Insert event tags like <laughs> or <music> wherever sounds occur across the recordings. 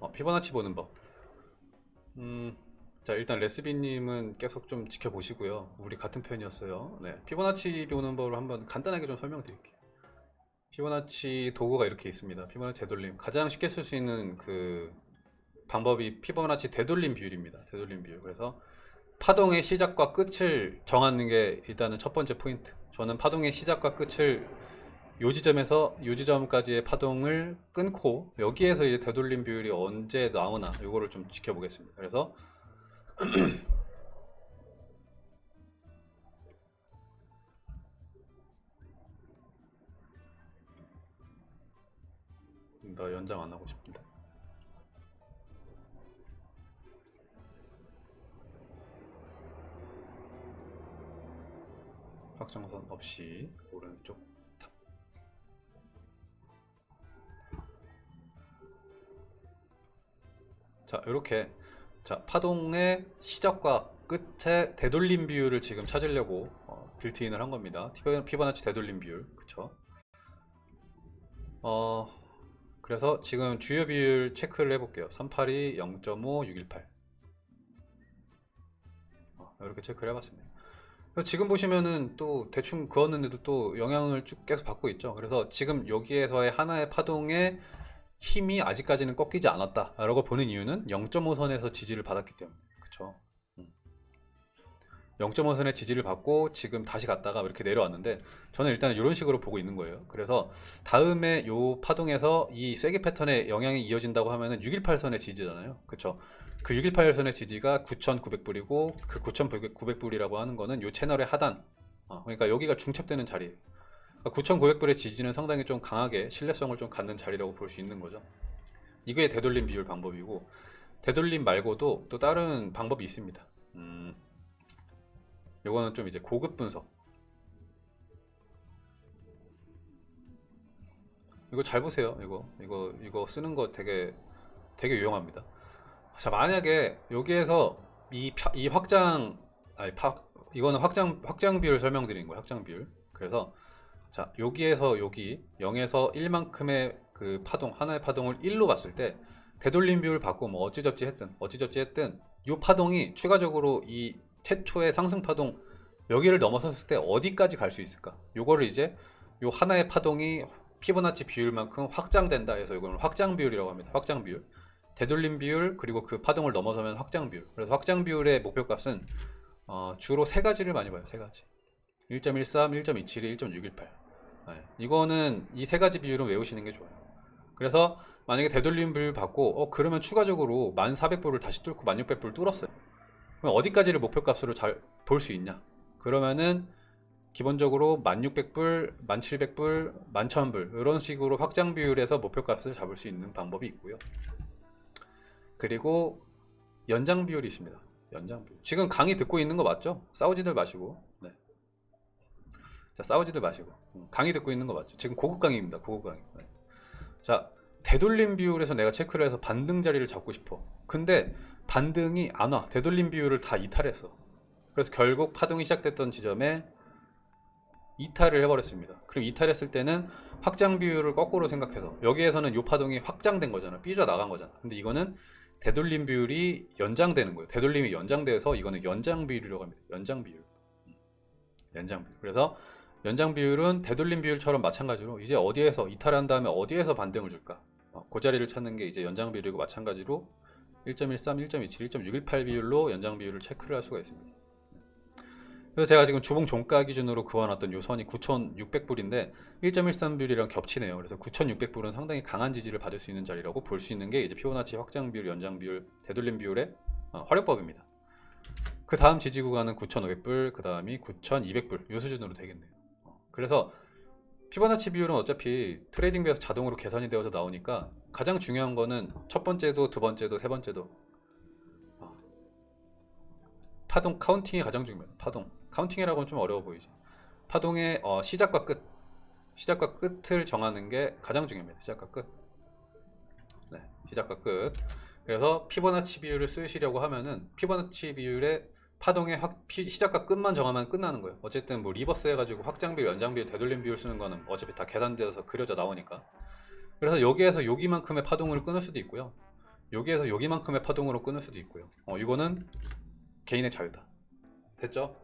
어, 피보나치 보는 법. 음, 자 일단 레스비님은 계속 좀 지켜보시고요. 우리 같은 편이었어요. 네, 피보나치 보는 법을 한번 간단하게 좀 설명드릴게요. 피보나치 도구가 이렇게 있습니다. 피보나치 되돌림 가장 쉽게 쓸 수 있는 그 방법이 피보나치 되돌림 비율입니다. 되돌림 비율. 그래서 파동의 시작과 끝을 정하는 게 일단은 첫 번째 포인트. 저는 파동의 시작과 끝을 요 지점에서 요 지점까지의 파동을 끊고 여기에서 이제 되돌림 비율이 언제 나오나 요거를 좀 지켜보겠습니다. 그래서 <clears throat> 나 연장 안 하고 싶은데. 확장선 없이 오른쪽 자 이렇게. 자 파동의 시작과 끝의 되돌림 비율을 지금 찾으려고 어, 빌트인을 한 겁니다. 피보나치 되돌림 비율. 그쵸? 어 그래서 지금 주요 비율 체크를 해볼게요. 382 0.5 618 어, 이렇게 체크를 해봤습니다. 지금 보시면은 또 대충 그었는데도 또 영향을 쭉 계속 받고 있죠. 그래서 지금 여기에서의 하나의 파동의 힘이 아직까지는 꺾이지 않았다라고 보는 이유는 0.5선에서 지지를 받았기 때문에. 그쵸? 0.5선의 지지를 받고 지금 다시 갔다가 이렇게 내려왔는데 저는 일단 이런 식으로 보고 있는 거예요. 그래서 다음에 요 파동에서 이 쐐기 패턴의 영향이 이어진다고 하면은 618선의 지지잖아요. 그쵸? 그 618선의 지지가 9,900불이고 그 9,900불이라고 하는 거는 요 채널의 하단. 어, 그러니까 여기가 중첩되는 자리예요 9,900불의 지지는 상당히 좀 강하게 신뢰성을 좀 갖는 자리라고 볼 수 있는 거죠. 이게 되돌림 비율 방법이고 되돌림 말고도 또 다른 방법이 있습니다. 음, 요거는 좀 이제 고급 분석. 이거 잘 보세요 이거. 이거 이거 쓰는 거 되게 되게 유용합니다. 자 만약에 여기에서 이, 파- 이 확장 아니 파, 이거는 확장 확장 비율 설명드리는 거예요 확장 비율. 그래서 자 여기에서 여기 0에서 1만큼의 그 파동 하나의 파동을 1로 봤을 때 되돌림 비율 받고 뭐 어찌저찌 했든 어찌저찌 했든 이 파동이 추가적으로 이 최초의 상승 파동 여기를 넘어섰을 때 어디까지 갈 수 있을까? 요거를 이제 요 하나의 파동이 피보나치 비율만큼 확장된다 해서 이거는 확장 비율이라고 합니다. 확장 비율. 되돌림 비율 그리고 그 파동을 넘어서면 확장 비율. 그래서 확장 비율의 목표값은 어, 주로 세 가지를 많이 봐요 세 가지 1.13, 1.272, 1.618 네. 이거는 이 세 가지 비율은 외우시는 게 좋아요 그래서 만약에 되돌림 비율 받고 어 그러면 추가적으로 1400불을 다시 뚫고 1600불 뚫었어요 그럼 어디까지를 목표값으로 잘 볼 수 있냐 그러면은 기본적으로 1600불, 1700불, 11000불 이런 식으로 확장 비율에서 목표값을 잡을 수 있는 방법이 있고요 그리고 연장 비율이 있습니다. 연장 비율. 지금 강의 듣고 있는 거 맞죠? 싸우지들 마시고. 네. 자, 싸우지들 마시고. 음, 강의 듣고 있는 거 맞죠? 지금 고급 강의입니다. 고급 강의. 네. 자, 되돌림 비율에서 내가 체크를 해서 반등 자리를 잡고 싶어. 근데 반등이 안 와. 되돌림 비율을 다 이탈했어. 그래서 결국 파동이 시작됐던 지점에 이탈을 해버렸습니다. 그럼 이탈했을 때는 확장 비율을 거꾸로 생각해서 여기에서는 요 파동이 확장된 거잖아. 삐져 나간 거잖아. 근데 이거는 되돌림 비율이 연장되는 거예요. 되돌림이 연장돼서 이거는 연장 비율이라고 합니다. 연장 비율. 음. 연장 비율. 그래서 연장 비율은 되돌림 비율처럼 마찬가지로 이제 어디에서 이탈한 다음에 어디에서 반등을 줄까? 어, 그 자리를 찾는 게 이제 연장 비율이고 마찬가지로 1.13, 1.27, 1.618 비율로 연장 비율을 체크를 할 수가 있습니다. 그래서 제가 지금 주봉 종가 기준으로 그어놨던 요 선이 9,600불인데 1.13불이랑 겹치네요. 그래서 9,600불은 상당히 강한 지지를 받을 수 있는 자리라고 볼 수 있는 게 이제 피보나치 확장 비율, 연장 비율, 되돌림 비율의 어, 활용법입니다. 그 다음 지지 구간은 9,500불, 그 다음이 9,200불 요 수준으로 되겠네요. 어, 그래서 피보나치 비율은 어차피 TradingView에서 자동으로 계산이 되어서 나오니까 가장 중요한 거는 첫 번째도 두 번째도 세 번째도 어, 파동 counting이 가장 중요해요. 파동 counting이라고는 좀 어려워 보이죠. 파동의 어, 시작과 끝 시작과 끝을 정하는 게 가장 중요합니다. 시작과 끝. 네, 시작과 끝. 그래서 피보나치 비율을 쓰시려고 하면은 피보나치 비율의 파동의 확, 피- 시작과 끝만 정하면 끝나는 거예요. 어쨌든 뭐 reverse 해가지고 확장 비율, 연장 비율, 되돌림 비율 쓰는 거는 어차피 다 계산되어서 그려져 나오니까. 그래서 여기에서 여기만큼의 파동을 끊을 수도 있고요. 여기에서 여기만큼의 파동으로 끊을 수도 있고요. 어, 이거는 개인의 자유다. 됐죠?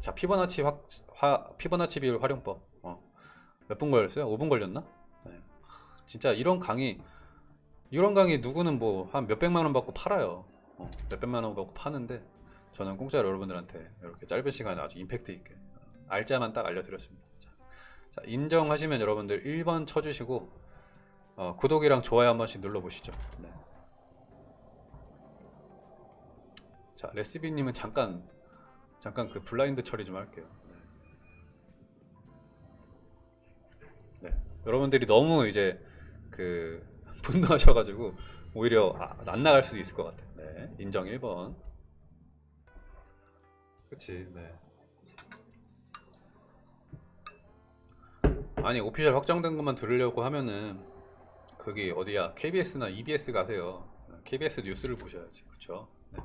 자, 피보나치 확, 화, 피보나치 비율 활용법. 어, 몇 분 걸렸어요? 5분 걸렸나? 네. 하, 진짜 이런 강의, 이런 강의 누구는 뭐 한 몇백만 원 받고 팔아요. 어, 몇백만 원 받고 파는데 저는 공짜로 여러분들한테 이렇게 짧은 시간에 아주 임팩트 있게 어, 알짜만 딱 알려드렸습니다. 자, 자, 인정하시면 여러분들 1번 쳐주시고 어, 구독이랑 좋아요 한 번씩 눌러보시죠. 네. 자, 레시비님은 잠깐 잠깐 그 블라인드 처리 좀 할게요. 네. 네. 여러분들이 너무 이제 그 <laughs> 분노하셔가지고 오히려 아, 안 나갈 수도 있을 것 같아. 네. 인정 1번. 그치. 네. 아니 오피셜 확정된 것만 들으려고 하면은 거기 어디야 KBS나 EBS 가세요. KBS 뉴스를 보셔야지. 그쵸? 네.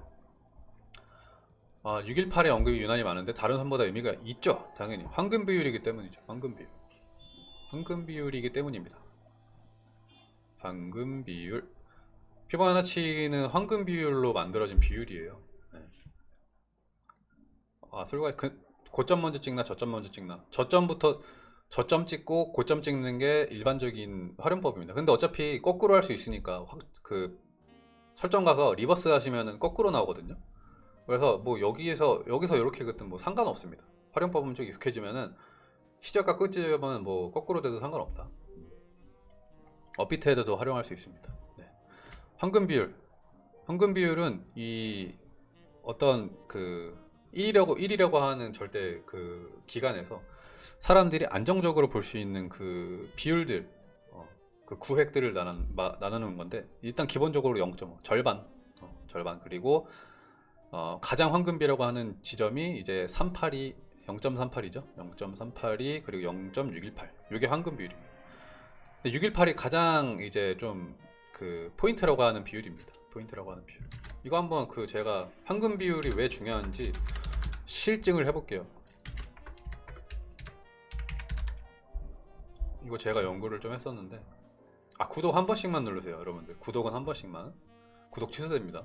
아, 618의 언급이 유난히 많은데 다른 선보다 의미가 있죠. 당연히 황금 비율이기 때문이죠. 황금 비율. 황금 비율이기 때문입니다. 황금 비율. 피보나치는 황금 비율로 만들어진 비율이에요. 네. 아, 솔과 그 고점 먼저 찍나 저점 먼저 찍나? 저점부터 저점 찍고 고점 찍는 게 일반적인 활용법입니다. 근데 어차피 거꾸로 할 수 있으니까 확, 그 설정 가서 reverse 하시면은 거꾸로 나오거든요. 그래서 뭐 여기에서 여기서 이렇게 긋든 뭐 상관없습니다. 활용법은 좀 익숙해지면은 시작과 끝점은 뭐 거꾸로 돼도 상관없다. 업비트 헤드도 활용할 수 있습니다. 네. 황금 비율. 황금 비율은 이 어떤 그 1이라고 1이라고 하는 절대 그 기간에서 사람들이 안정적으로 볼 수 있는 그 비율들 어, 그 구획들을 나눈, 마, 나누 는 건데 일단 기본적으로 0.5 절반 어, 절반. 그리고 어, 가장 황금비라고 하는 지점이 이제 382 0.38이죠? 0.38이 그리고 0.618 이게 황금 비율입니다. 618이 가장 이제 좀 그 포인트라고 하는 비율입니다 포인트라고 하는 비율 이거 한번 그 제가 황금 비율이 왜 중요한지 실증을 해볼게요. 이거 제가 연구를 좀 했었는데 아 구독 한 번씩만 누르세요 여러분들. 구독은 한 번씩만. 구독 취소됩니다.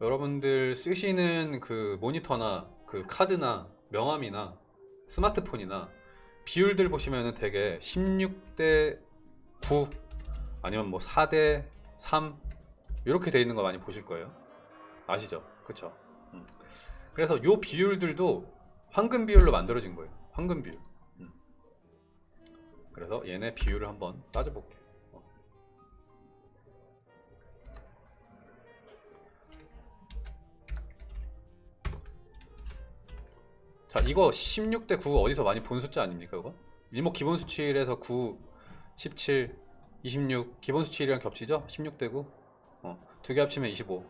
여러분들 쓰시는 그 모니터나 그 카드나 명함이나 스마트폰이나 비율들 보시면은 되게 16대 9 아니면 뭐 4대 3 이렇게 돼 있는 거 많이 보실 거예요 아시죠? 그쵸? 음. 그래서 요 비율들도 황금 비율로 만들어진 거예요 황금 비율 음. 그래서 얘네 비율을 한번 따져볼게요 어. 자 이거 16대 9 어디서 많이 본 숫자 아닙니까 이거? 일목 기본 수치에서 9, 17, 26 기본 수치랑 겹치죠? 16대 9 어, 두 개 합치면 25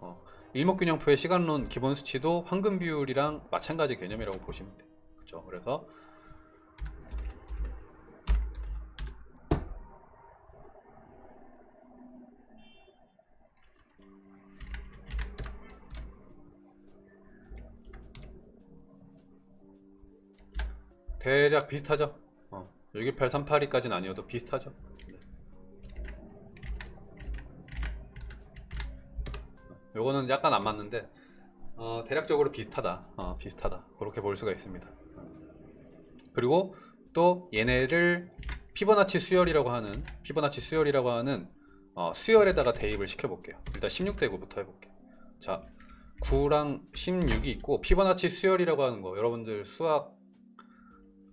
어, 일목균형표의 시간론 기본 수치도 황금 비율이랑 마찬가지 개념이라고 보시면 돼요 그죠? 그래서 대략 비슷하죠? 어, 618, 382까지는 아니어도 비슷하죠? 네. 요거는 약간 안 맞는데 어, 대략적으로 비슷하다. 어, 비슷하다. 그렇게 볼 수가 있습니다. 그리고 또 얘네를 피보나치 수열이라고 하는 피보나치 수열이라고 하는 어, 수열에다가 대입을 시켜 볼게요. 일단 16대 9부터 해볼게요. 자 9랑 16이 있고 피보나치 수열이라고 하는 거 여러분들 수학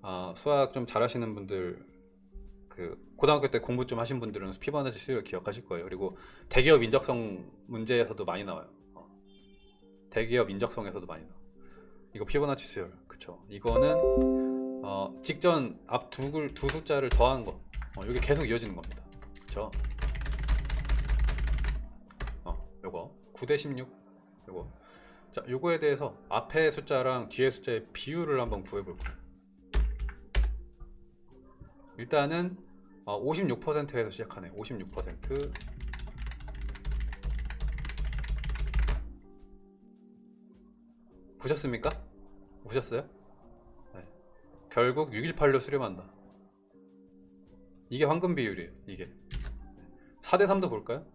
어, 수학 좀 잘하시는 분들 그 고등학교 때 공부 좀 하신 분들은 피보나치 수열 기억하실 거예요. 그리고 대기업 인적성 문제에서도 많이 나와요. 어. 대기업 인적성에서도 많이 나와. 이거 피보나치 수열, 그쵸? 이거는 어, 직전 앞두두 숫자를 더한 거. 어, 이게 계속 이어지는 겁니다. 그쵸? 어, 요거 9대 16. 요거. 자, 요거에 대해서 앞에 숫자랑 뒤에 숫자의 비율을 한번 구해 볼 거예요. 일단은 56%에서 시작하네 56% 보셨습니까? 보셨어요? 네. 결국 618로 수렴한다 이게 황금 비율이에요 이게 4대3도 볼까요?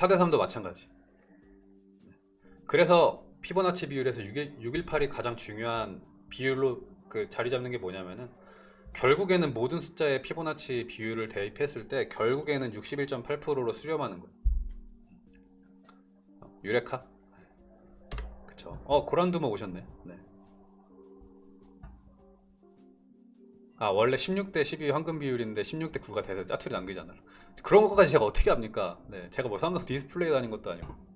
4대 3도 마찬가지. 그래서 피보나치 비율에서 6일, 618이 가장 중요한 비율로 그 자리 잡는 게 뭐냐면은 결국에는 모든 숫자의 피보나치 비율을 대입했을 때 결국에는 61.8%로 수렴하는 거예요. 어, 유레카? 그쵸. 어, 고란두모 오셨네. 네. 아, 원래 16대 12 황금 비율인데 16대 9가 돼서 짜투리 남기잖아요. 그런 것까지 제가 어떻게 합니까? 네. 제가 뭐 삼성 디스플레이 다닌 것도 아니고.